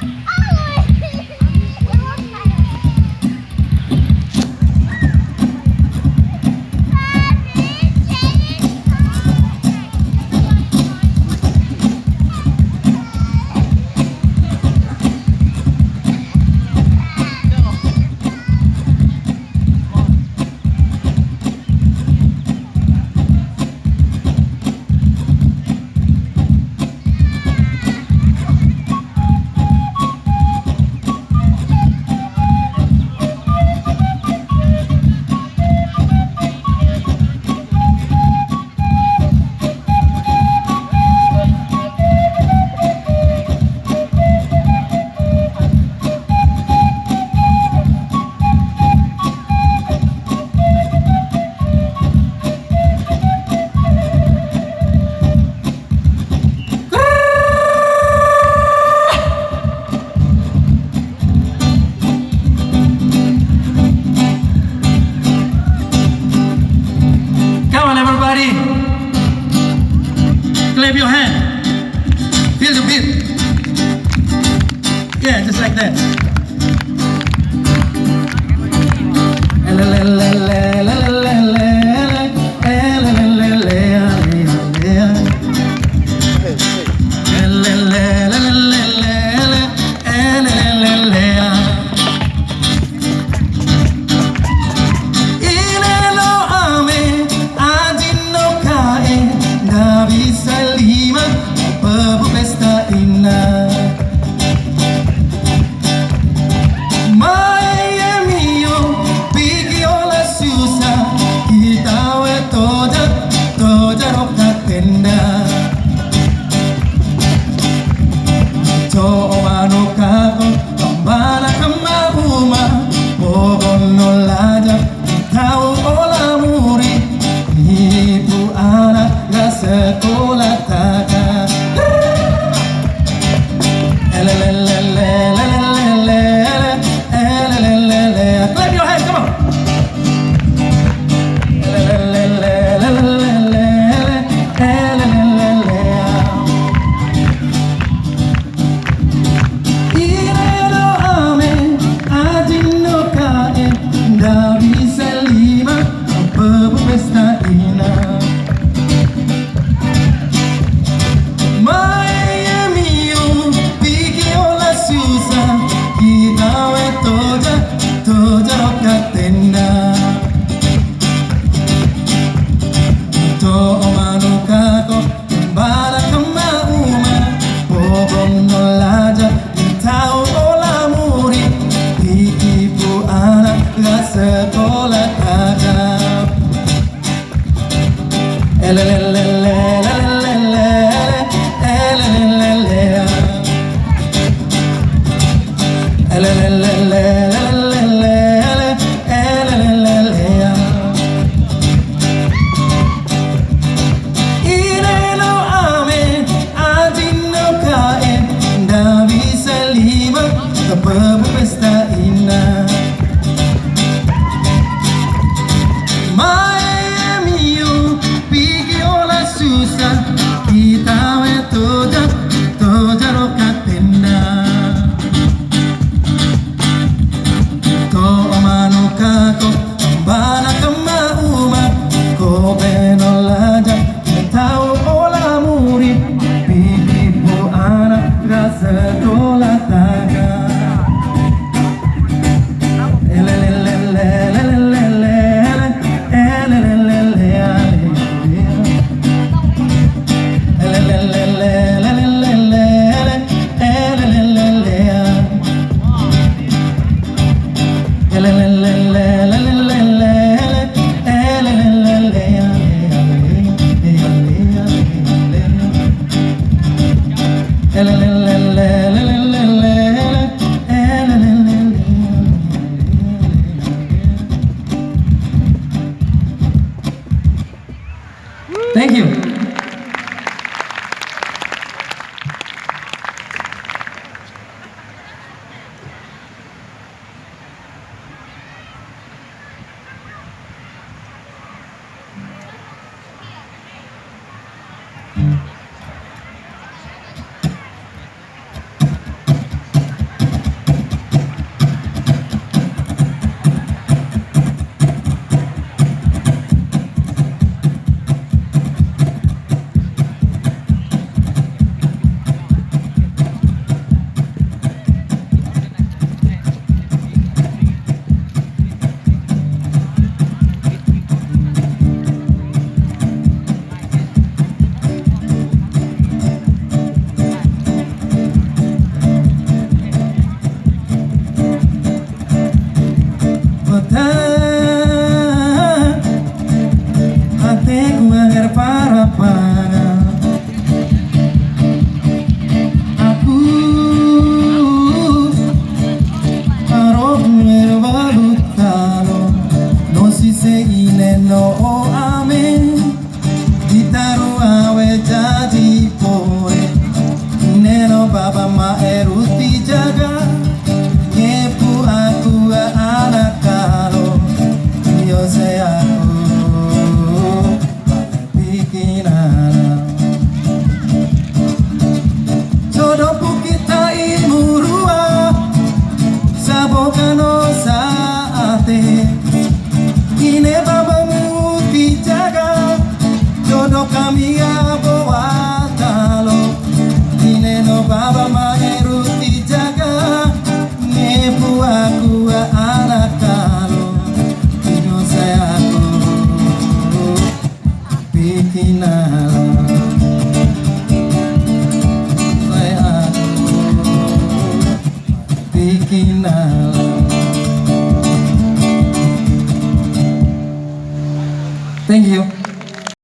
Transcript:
Ah! your hand. Feel the beat. Yeah, just like that. 도저록 안 된다. la la la la